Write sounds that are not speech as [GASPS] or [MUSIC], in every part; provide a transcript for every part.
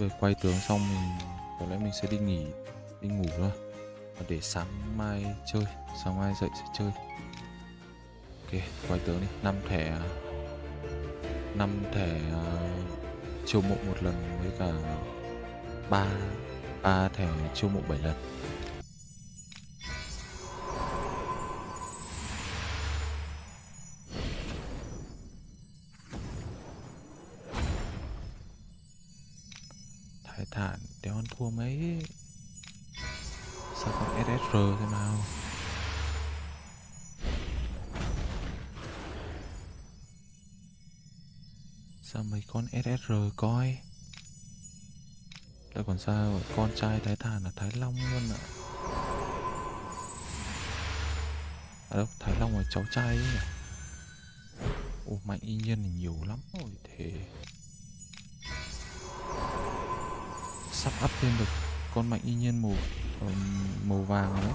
về quay tướng xong mình có lẽ mình sẽ đi nghỉ đi ngủ thôi. Và để sáng mai chơi sáng mai dậy sẽ chơi. Ok quay tướng đi. Năm thẻ năm thẻ uh, chiêu mộ một lần với cả ba ba thẻ chiêu mộ 7 lần. Thái thản đéo ăn thua mấy Sao còn SSR thế nào? Sao mấy con SSR coi? Lại còn sao con trai Thái Thản là Thái Long luôn ạ? À đâu, Thái Long là cháu trai ấy nhỉ? Ồ mạnh y nhân thì nhiều lắm rồi thế Sắp up thêm được con mạnh y nhiên màu ờ, màu vàng đấy.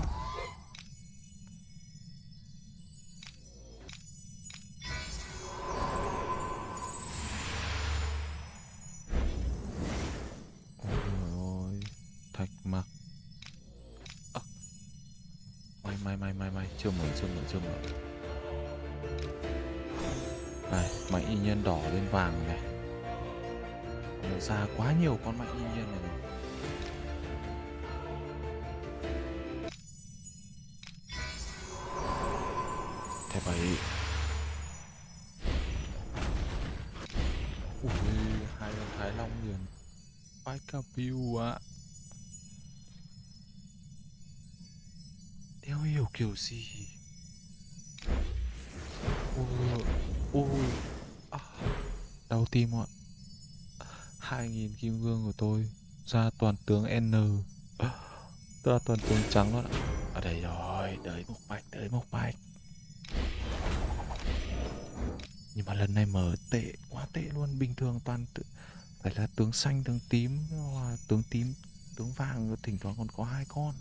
Ôi, thạch mặc. May may may may may. Chưa mở chưa mở chưa mở. Này mạnh y nhiên đỏ lên vàng này ra quá nhiều con mạnh y nhiên này rồi. Thẻ bảy ui hai con thái long liền. Phải cả view ạ. Đeo hiểu kiểu gì? Ui ui à, đau tim ạ hai nghìn kim cương của tôi ra toàn tướng n. [GASPS] Ra toàn tướng trắng luôn ạ. Ở đây rồi đợi một bạch đợi một bạch nhưng mà lần này mở tệ quá tệ luôn. Bình thường toàn tự phải là tướng xanh tướng tím tướng tím tướng vàng thỉnh thoảng còn có hai con.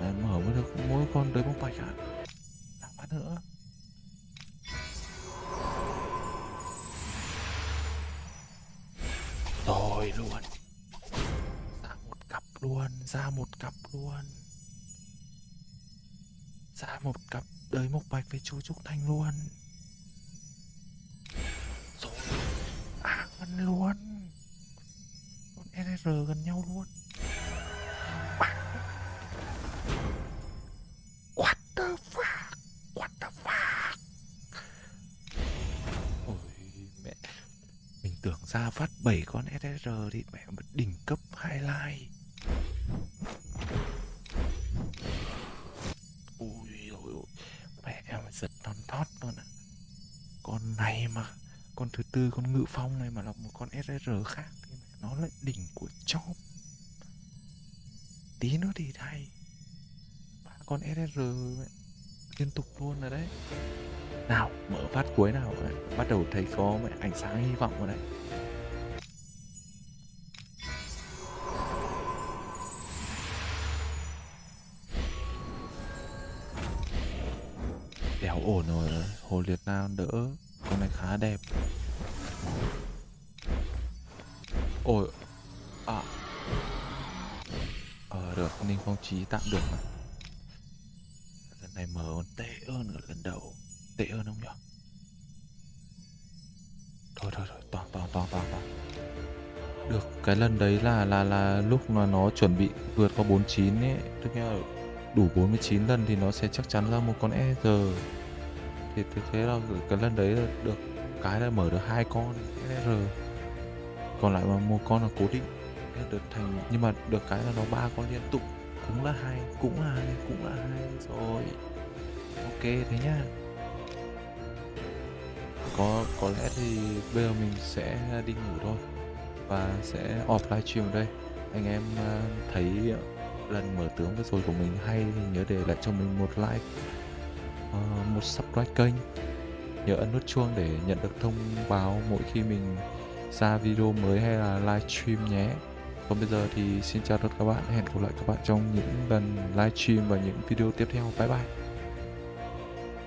Đấy, mở mới được mỗi con tới một bạch ạ. Làm bắt nữa. Rồi luôn. Ra một cặp luôn, ra một cặp luôn. Ra một cặp đời mộc bạch với chú trúc thanh luôn. Rồi à gần luôn. Con rsr gần nhau luôn. Tưởng ra phát 7 con ssr thì mẹ một đỉnh cấp highlight. Ui rồi mẹ em giật non thót luôn ạ. Con này mà, con thứ tư, con ngự phong này mà là một con SSR khác thì mẹ nó lại đỉnh của chóp. Tí nữa thì thay. Ba con SSR mẹ liên tục luôn rồi đấy nào, mở phát cuối nào bắt đầu thấy có ánh sáng hy vọng rồi đấy. Đéo ổn rồi, hồ liệt nam đỡ. Con này khá đẹp. Ôi à. Ờ được, ninh phong trí tạm được mà. Lần này mở còn tệ hơn ở lần đầu tệ hơn không nhỉ thôi thôi thôi, toàn toàn toàn toàn toàn. Được, cái lần đấy là là là lúc mà nó chuẩn bị vượt qua 49 ấy. Tức là đủ 49 lần thì nó sẽ chắc chắn ra một con E thì thực thế là cái lần đấy là được cái là mở được hai con SR còn lại mà một con là cố định được thành, nhưng mà được cái là nó ba con liên tục. Cũng là hai, cũng là hai, cũng là hai rồi. Ok, thế nhá có có lẽ thì bây giờ mình sẽ đi ngủ thôi và sẽ off livestream ở đây. Anh em ờ, thấy lần mở tướng vừa rồi của mình hay thì nhớ để lại cho mình một like ờ, một subscribe kênh. Nhớ ấn nút chuông để nhận được thông báo mỗi khi mình ra video mới hay là livestream nhé. Còn bây giờ thì xin chào tất cả các bạn, hẹn gặp lại các bạn trong những lần livestream và những video tiếp theo. Bye bye.